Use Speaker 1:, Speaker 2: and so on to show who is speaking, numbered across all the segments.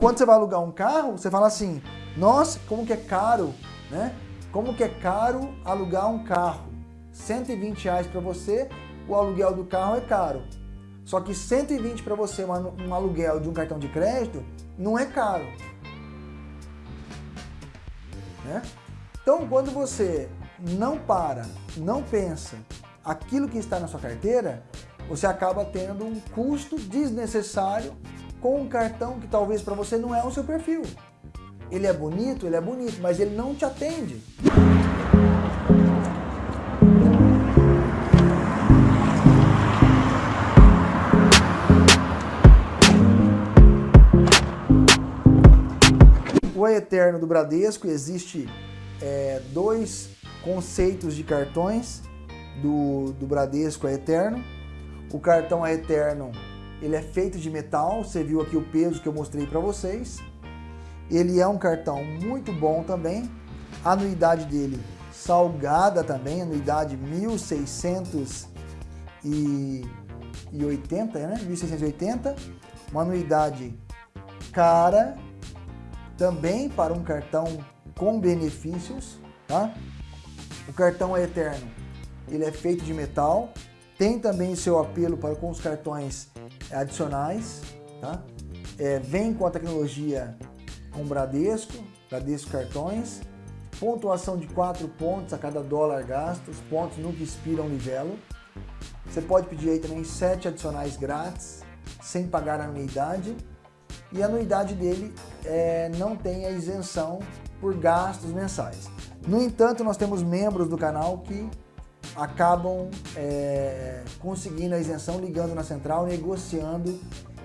Speaker 1: Quando você vai alugar um carro, você fala assim, nossa, como que é caro, né? Como que é caro alugar um carro? 120 reais para você, o aluguel do carro é caro. Só que 120 para você, um aluguel de um cartão de crédito, não é caro. Né? Então, quando você não para, não pensa aquilo que está na sua carteira, você acaba tendo um custo desnecessário com um cartão que talvez para você não é o seu perfil. Ele é bonito, ele é bonito, mas ele não te atende. O Eterno do Bradesco existe é, dois conceitos de cartões do, do Bradesco Eterno. O cartão Eterno ele é feito de metal, você viu aqui o peso que eu mostrei para vocês. Ele é um cartão muito bom também. A anuidade dele salgada também, anuidade 1680, né? 1680. Uma anuidade cara também para um cartão com benefícios, tá? O cartão é eterno. Ele é feito de metal, tem também seu apelo para com os cartões adicionais, tá? É, vem com a tecnologia com Bradesco, Bradesco Cartões, pontuação de 4 pontos a cada dólar gasto, os pontos nunca expiram livelo. Você pode pedir aí também 7 adicionais grátis, sem pagar anuidade. E a anuidade dele é, não tem a isenção por gastos mensais. No entanto, nós temos membros do canal que acabam é, conseguindo a isenção ligando na central, negociando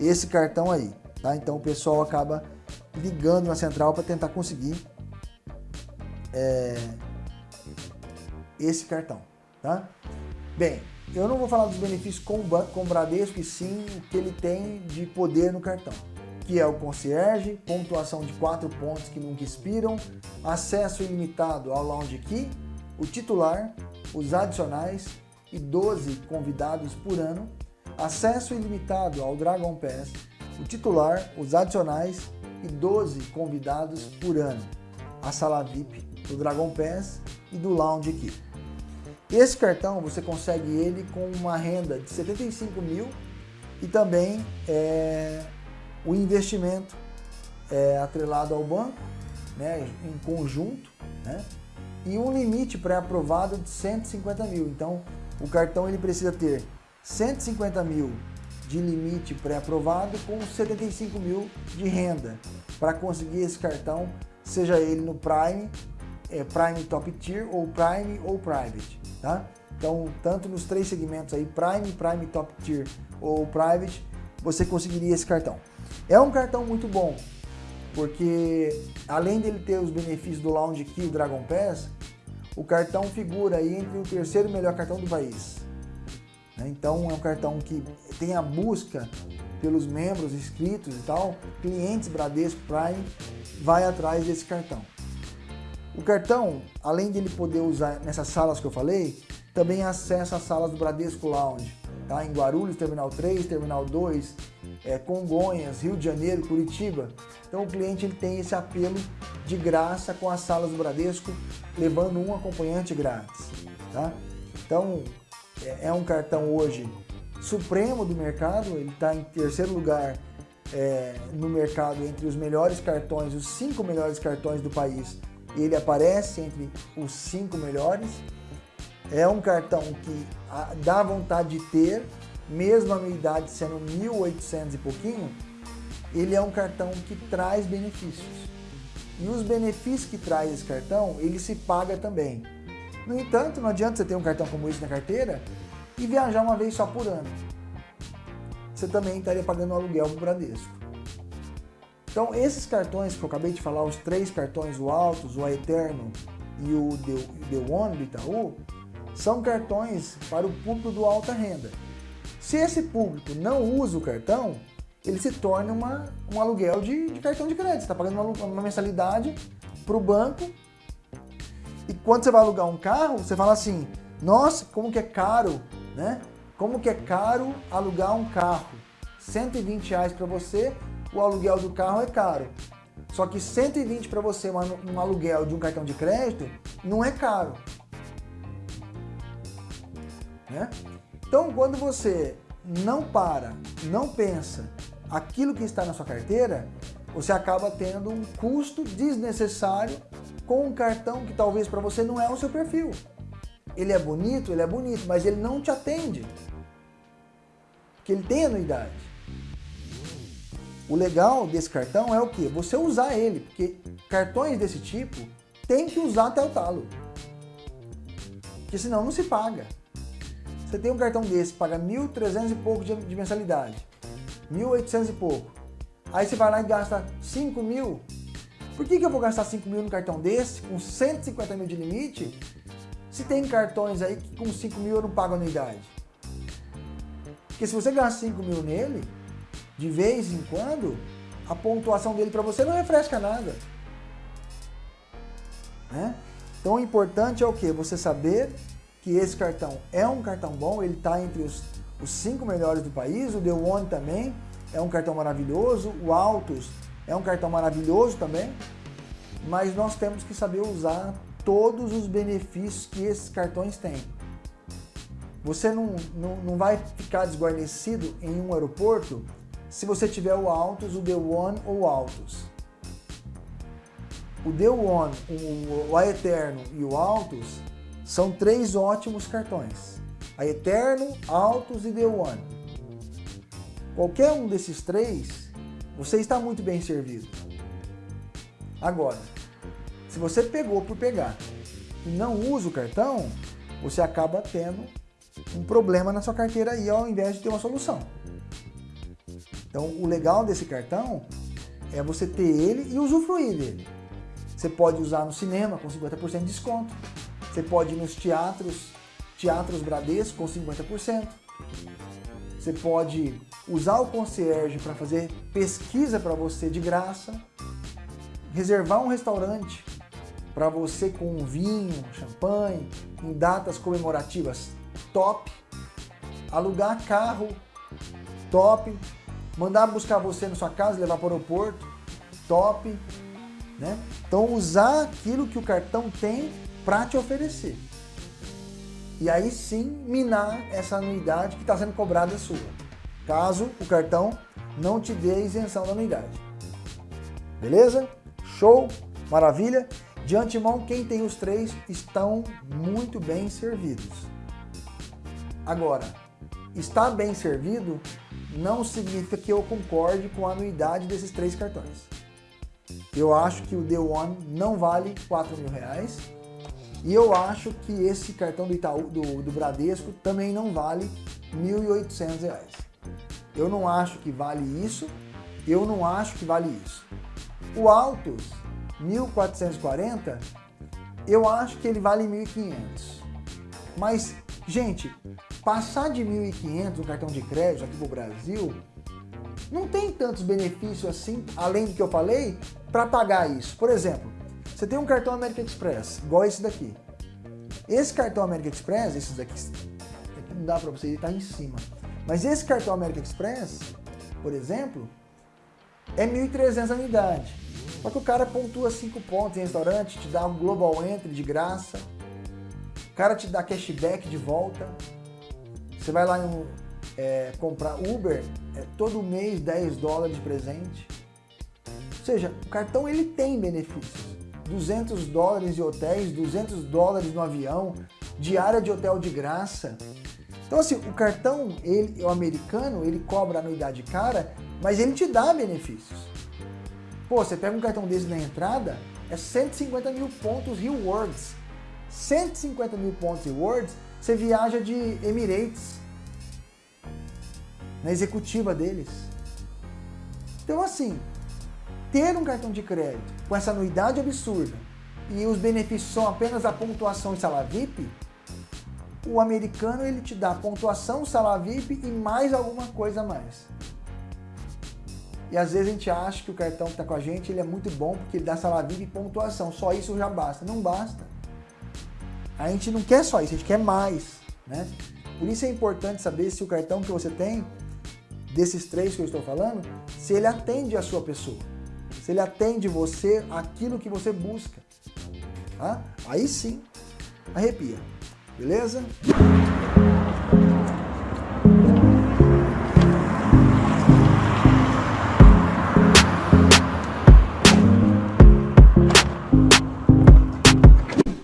Speaker 1: esse cartão aí. Tá? Então o pessoal acaba ligando na central para tentar conseguir é, esse cartão. Tá? Bem, eu não vou falar dos benefícios com, com o Bradesco, e sim o que ele tem de poder no cartão que é o concierge, pontuação de 4 pontos que nunca expiram, acesso ilimitado ao Lounge Key, o titular, os adicionais e 12 convidados por ano, acesso ilimitado ao Dragon Pass, o titular, os adicionais e 12 convidados por ano, a sala VIP do Dragon Pass e do Lounge Key. Esse cartão você consegue ele com uma renda de 75 mil e também é, o investimento é, atrelado ao banco, né, em conjunto, né, e um limite pré-aprovado de 150 mil. Então, o cartão ele precisa ter 150 mil de limite pré-aprovado com 75 mil de renda para conseguir esse cartão, seja ele no Prime, é, Prime Top Tier ou Prime ou Private, tá? Então, tanto nos três segmentos aí, Prime, Prime Top Tier ou Private, você conseguiria esse cartão. É um cartão muito bom, porque além dele ter os benefícios do Lounge Key e Dragon Pass, o cartão figura aí entre o terceiro melhor cartão do país. Né? Então é um cartão que tem a busca pelos membros inscritos e tal, clientes Bradesco Prime, vai atrás desse cartão. O cartão, além de ele poder usar nessas salas que eu falei, também acessa as salas do Bradesco Lounge, tá? em Guarulhos, Terminal 3, Terminal 2, é, Congonhas, Rio de Janeiro, Curitiba. Então o cliente ele tem esse apelo de graça com as salas do Bradesco, levando um acompanhante grátis. Tá? Então é, é um cartão hoje supremo do mercado, ele está em terceiro lugar é, no mercado entre os melhores cartões, os cinco melhores cartões do país. Ele aparece entre os cinco melhores. É um cartão que dá vontade de ter, mesmo a anuidade sendo 1.800 e pouquinho, ele é um cartão que traz benefícios. E os benefícios que traz esse cartão, ele se paga também. No entanto, não adianta você ter um cartão como esse na carteira e viajar uma vez só por ano. Você também estaria pagando um aluguel para o Bradesco. Então, esses cartões que eu acabei de falar, os três cartões, o Altos, o Eterno e o The, The One do Itaú, são cartões para o público do alta renda. Se esse público não usa o cartão, ele se torna uma, um aluguel de, de cartão de crédito. Você está pagando uma, uma mensalidade para o banco e quando você vai alugar um carro, você fala assim, nossa, como que é caro, né? Como que é caro alugar um carro? 120 reais para você, o aluguel do carro é caro. Só que 120 para você um aluguel de um cartão de crédito não é caro. Né? Então, quando você não para, não pensa aquilo que está na sua carteira, você acaba tendo um custo desnecessário com um cartão que talvez para você não é o seu perfil. Ele é bonito, ele é bonito, mas ele não te atende. Porque ele tem anuidade. O legal desse cartão é o que? Você usar ele, porque cartões desse tipo tem que usar até o talo. Porque senão não se paga. Você tem um cartão desse, paga 1.300 e pouco de, de mensalidade, 1.800 e pouco. Aí você vai lá e gasta 5 mil. Por que, que eu vou gastar 5 mil no cartão desse, com 150 mil de limite, se tem cartões aí que com 5 mil eu não pago anuidade? Porque se você gasta 5 mil nele, de vez em quando, a pontuação dele para você não refresca nada. Né? Então o importante é o que? Você saber que esse cartão é um cartão bom, ele está entre os, os cinco melhores do país, o The One também é um cartão maravilhoso, o Altos é um cartão maravilhoso também, mas nós temos que saber usar todos os benefícios que esses cartões têm. Você não, não, não vai ficar desguarnecido em um aeroporto se você tiver o Altos, o The One ou o Altos. O The One, o, o A Eterno e o Altos são três ótimos cartões. A Eterno, Altos e The One. Qualquer um desses três, você está muito bem servido. Agora, se você pegou por pegar e não usa o cartão, você acaba tendo um problema na sua carteira aí ao invés de ter uma solução. Então, o legal desse cartão é você ter ele e usufruir dele. Você pode usar no cinema com 50% de desconto. Você pode ir nos teatros, teatros Bradesco com 50%. Você pode usar o concierge para fazer pesquisa para você de graça. Reservar um restaurante para você com um vinho, champanhe, em datas comemorativas top. Alugar carro top mandar buscar você na sua casa, levar para o aeroporto, top. Né? Então usar aquilo que o cartão tem para te oferecer. E aí sim minar essa anuidade que está sendo cobrada sua, caso o cartão não te dê isenção da anuidade. Beleza? Show? Maravilha? De antemão, quem tem os três estão muito bem servidos. Agora, estar bem servido não significa que eu concorde com a anuidade desses três cartões. Eu acho que o The One não vale 4 mil reais e eu acho que esse cartão do Itaú, do, do Bradesco, também não vale 1.800 reais. Eu não acho que vale isso, eu não acho que vale isso. O Altos, 1.440, eu acho que ele vale 1.500. Mas, gente, Passar de 1.500 no cartão de crédito aqui pro Brasil, não tem tantos benefícios assim, além do que eu falei, para pagar isso. Por exemplo, você tem um cartão American Express, igual esse daqui. Esse cartão American Express, esses daqui, não dá para você, ele tá em cima. Mas esse cartão American Express, por exemplo, é 1.300 unidade. Só que o cara pontua 5 pontos em restaurante, te dá um Global Entry de graça, o cara te dá cashback de volta, você vai lá em, é, comprar Uber, é, todo mês 10 dólares de presente. Ou seja, o cartão ele tem benefícios. 200 dólares de hotéis, 200 dólares no avião, diária de hotel de graça. Então assim, o cartão, ele, o americano, ele cobra anuidade cara, mas ele te dá benefícios. Pô, você pega um cartão desse na entrada, é 150 mil pontos rewards. 150 mil pontos rewards, você viaja de Emirates na executiva deles. Então assim, ter um cartão de crédito com essa anuidade absurda e os benefícios são apenas a pontuação e salário VIP, o americano ele te dá pontuação, salário VIP e mais alguma coisa a mais. E às vezes a gente acha que o cartão que está com a gente ele é muito bom porque ele dá salário VIP e pontuação, só isso já basta. Não basta. A gente não quer só isso, a gente quer mais. Né? Por isso é importante saber se o cartão que você tem desses três que eu estou falando, se ele atende a sua pessoa, se ele atende você aquilo que você busca. Tá? Aí sim, arrepia. Beleza?